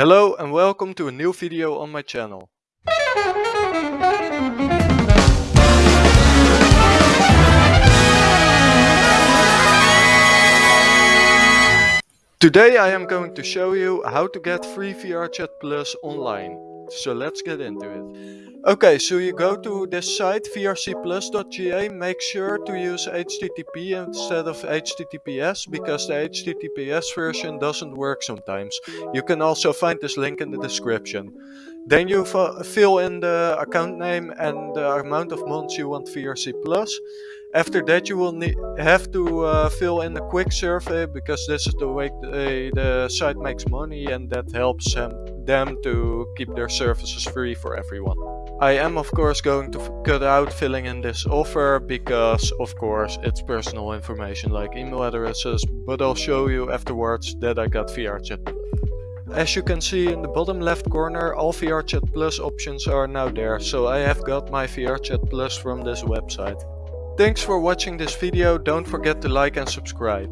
Hello and welcome to a new video on my channel. Today I am going to show you how to get free VRChat Plus online. So let's get into it. Okay, so you go to this site vrcplus.ga, make sure to use HTTP instead of HTTPS because the HTTPS version doesn't work sometimes. You can also find this link in the description. Then you fill in the account name and the amount of months you want VRC Plus. After that you will have to uh, fill in a quick survey because this is the way the, the site makes money and that helps them, them to keep their services free for everyone. I am of course going to cut out filling in this offer because of course it's personal information like email addresses but I'll show you afterwards that I got VRChat as you can see in the bottom left corner, all VRChat Plus options are now there, so I have got my VRChat Plus from this website. Thanks for watching this video, don't forget to like and subscribe.